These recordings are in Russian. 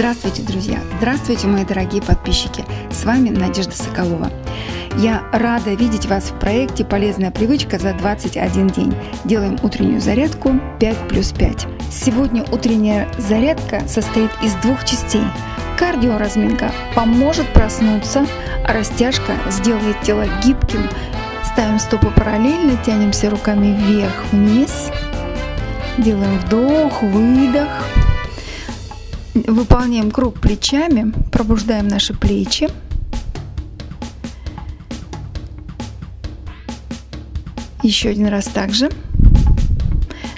Здравствуйте, друзья! Здравствуйте, мои дорогие подписчики! С вами Надежда Соколова. Я рада видеть вас в проекте «Полезная привычка за 21 день». Делаем утреннюю зарядку 5 плюс 5. Сегодня утренняя зарядка состоит из двух частей. Кардиоразминка поможет проснуться, а растяжка сделает тело гибким. Ставим стопы параллельно, тянемся руками вверх-вниз. Делаем вдох, выдох. Выполняем круг плечами, пробуждаем наши плечи. Еще один раз также.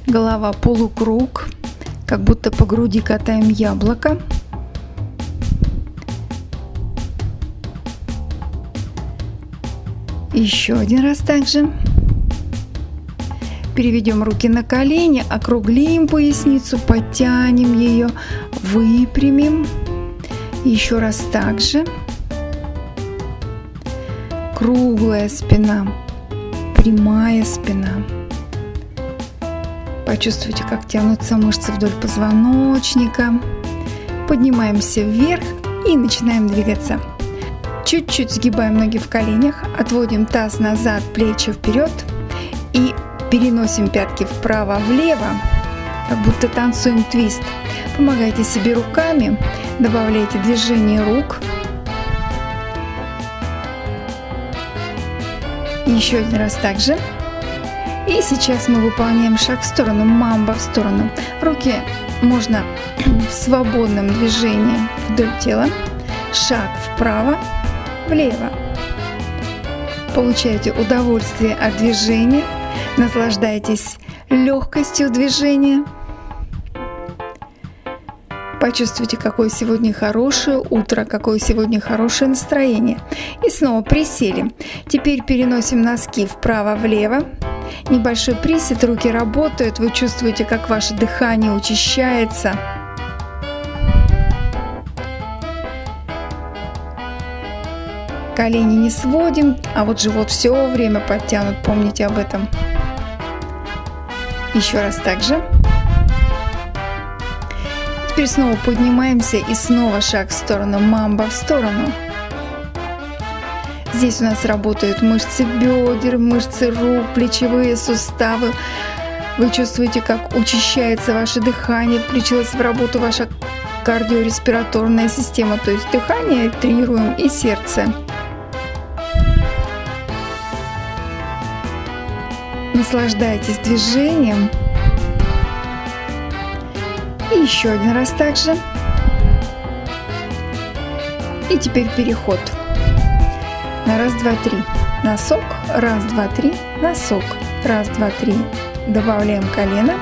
Голова полукруг, как будто по груди катаем яблоко. Еще один раз также. Переведем руки на колени, округлим поясницу, подтянем ее, выпрямим. Еще раз так же. Круглая спина, прямая спина. Почувствуйте, как тянутся мышцы вдоль позвоночника. Поднимаемся вверх и начинаем двигаться. Чуть-чуть сгибаем ноги в коленях, отводим таз назад, плечи вперед и Переносим пятки вправо-влево, как будто танцуем твист. Помогайте себе руками, добавляйте движение рук. Еще один раз также. И сейчас мы выполняем шаг в сторону, мамба в сторону. Руки можно в свободном движении вдоль тела. Шаг вправо, влево. Получайте удовольствие от движения. Наслаждайтесь легкостью движения. Почувствуйте, какое сегодня хорошее утро, какое сегодня хорошее настроение. И снова присели. Теперь переносим носки вправо-влево. Небольшой присед, руки работают, вы чувствуете, как ваше дыхание учащается. Колени не сводим, а вот живот все время подтянут, помните об этом. Еще раз так же. Теперь снова поднимаемся и снова шаг в сторону, мамба в сторону. Здесь у нас работают мышцы бедер, мышцы рук, плечевые суставы. Вы чувствуете, как учащается ваше дыхание, включилась в работу ваша кардиореспираторная система, то есть дыхание тренируем и сердце. Наслаждайтесь движением. И еще один раз также. И теперь переход. На раз, два, три. Носок. Раз, два, три. Носок. Раз, два, три. Добавляем колено.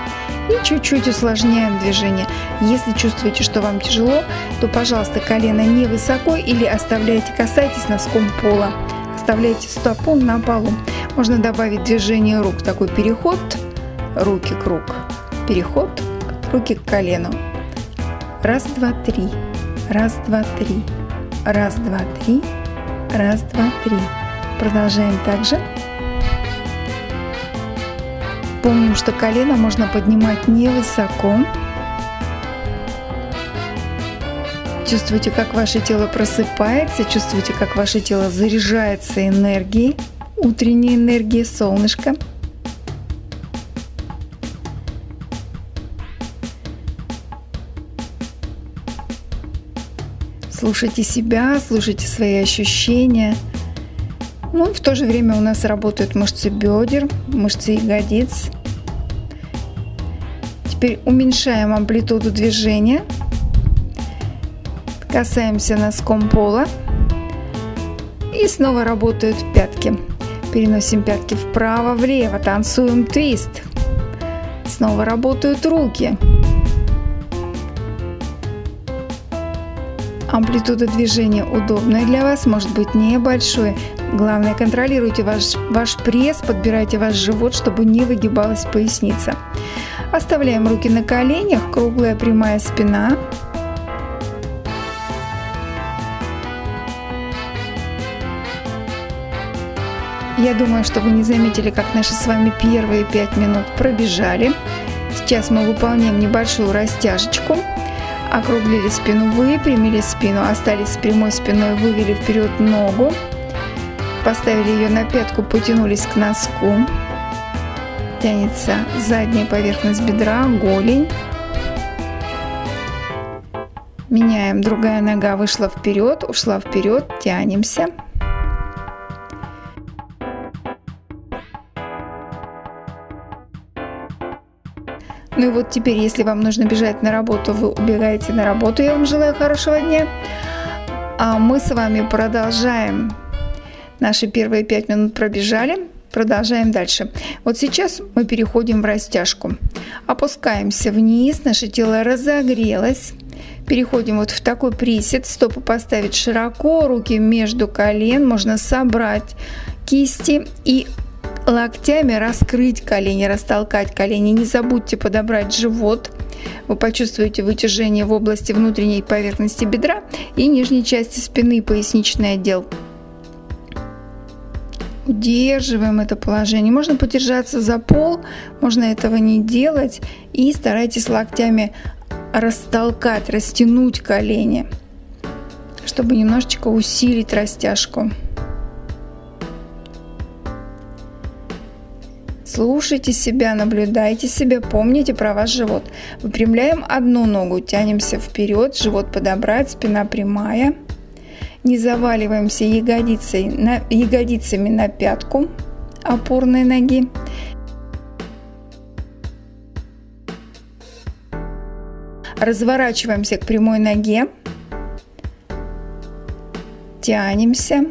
И чуть-чуть усложняем движение. Если чувствуете, что вам тяжело, то, пожалуйста, колено не высоко или оставляйте, касайтесь носком пола. Оставляйте стопу на полу. Можно добавить движение рук, такой переход, руки круг, переход, руки к колену. Раз, два, три, раз, два, три, раз, два, три, раз, два, три. Продолжаем также. Помним, что колено можно поднимать невысоко. Чувствуйте, как ваше тело просыпается, чувствуйте, как ваше тело заряжается энергией утренняя энергия солнышка. Слушайте себя, слушайте свои ощущения. Ну в то же время у нас работают мышцы бедер, мышцы ягодиц. Теперь уменьшаем амплитуду движения. Касаемся носком пола. И снова работают пятки. Переносим пятки вправо-влево, танцуем твист. Снова работают руки. Амплитуда движения удобная для вас, может быть небольшой. Главное, контролируйте ваш, ваш пресс, подбирайте ваш живот, чтобы не выгибалась поясница. Оставляем руки на коленях, круглая прямая спина. Я думаю, что вы не заметили, как наши с вами первые 5 минут пробежали. Сейчас мы выполняем небольшую растяжечку. Округлили спину, выпрямили спину, остались с прямой спиной, вывели вперед ногу. Поставили ее на пятку, потянулись к носку. Тянется задняя поверхность бедра, голень. Меняем, другая нога вышла вперед, ушла вперед, тянемся. Ну и вот теперь, если вам нужно бежать на работу, вы убегаете на работу. Я вам желаю хорошего дня. А мы с вами продолжаем. Наши первые пять минут пробежали. Продолжаем дальше. Вот сейчас мы переходим в растяжку. Опускаемся вниз, наше тело разогрелось. Переходим вот в такой присед. Стопы поставить широко, руки между колен. Можно собрать кисти и локтями раскрыть колени, растолкать колени. Не забудьте подобрать живот. Вы почувствуете вытяжение в области внутренней поверхности бедра и нижней части спины, поясничный отдел. Удерживаем это положение. Можно подержаться за пол, можно этого не делать. И старайтесь локтями растолкать, растянуть колени, чтобы немножечко усилить растяжку. Слушайте себя, наблюдайте себя, помните про ваш живот. Выпрямляем одну ногу, тянемся вперед, живот подобрать, спина прямая. Не заваливаемся ягодицей, на, ягодицами на пятку опорной ноги. Разворачиваемся к прямой ноге. Тянемся.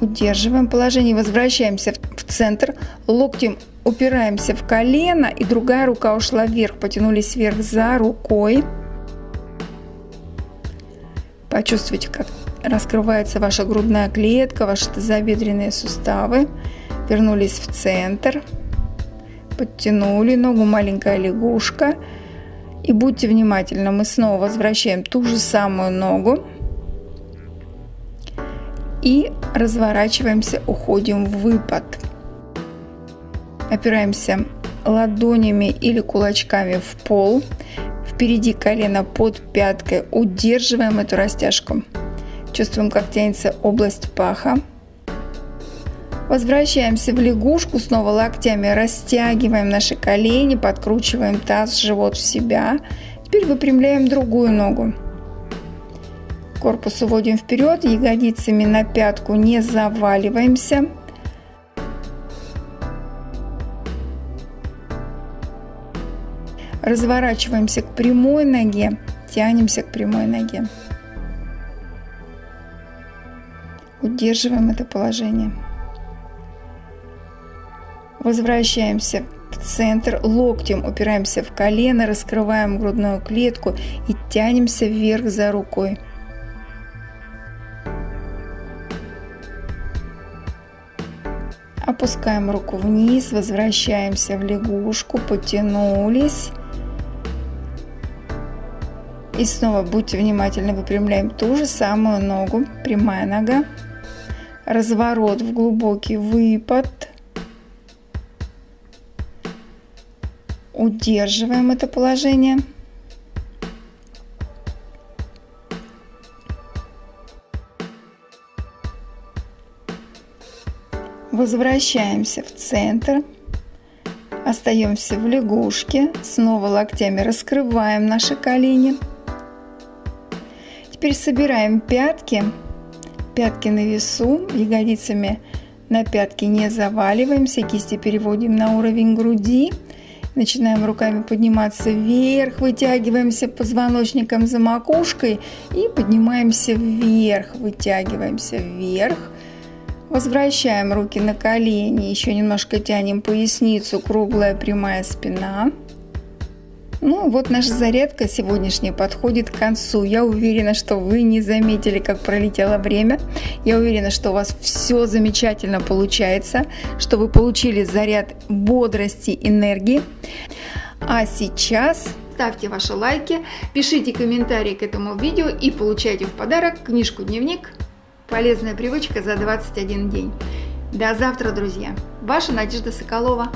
Удерживаем положение, возвращаемся в центр, локтем упираемся в колено и другая рука ушла вверх, потянулись вверх за рукой. Почувствуйте, как раскрывается ваша грудная клетка, ваши тазобедренные суставы. Вернулись в центр, подтянули ногу, маленькая лягушка. И будьте внимательны, мы снова возвращаем ту же самую ногу и разворачиваемся, уходим в выпад. Опираемся ладонями или кулачками в пол. Впереди колено под пяткой. Удерживаем эту растяжку. Чувствуем, как тянется область паха. Возвращаемся в лягушку, снова локтями растягиваем наши колени, подкручиваем таз, живот в себя. Теперь выпрямляем другую ногу. Корпус уводим вперед, ягодицами на пятку не заваливаемся. Разворачиваемся к прямой ноге, тянемся к прямой ноге. Удерживаем это положение. Возвращаемся в центр, локтем упираемся в колено, раскрываем грудную клетку и тянемся вверх за рукой. Опускаем руку вниз, возвращаемся в лягушку, потянулись. И снова будьте внимательны, выпрямляем ту же самую ногу, прямая нога. Разворот в глубокий выпад. Удерживаем это положение. Возвращаемся в центр. Остаемся в лягушке. Снова локтями раскрываем наши колени. Теперь собираем пятки. Пятки на весу. Ягодицами на пятки не заваливаемся. Кисти переводим на уровень груди. Начинаем руками подниматься вверх, вытягиваемся позвоночником за макушкой и поднимаемся вверх, вытягиваемся вверх. Возвращаем руки на колени, еще немножко тянем поясницу, круглая прямая спина. Ну вот наша зарядка сегодняшняя подходит к концу. Я уверена, что вы не заметили, как пролетело время. Я уверена, что у вас все замечательно получается, что вы получили заряд бодрости, энергии. А сейчас ставьте ваши лайки, пишите комментарии к этому видео и получайте в подарок книжку-дневник Полезная привычка за 21 день. До завтра, друзья. Ваша Надежда Соколова.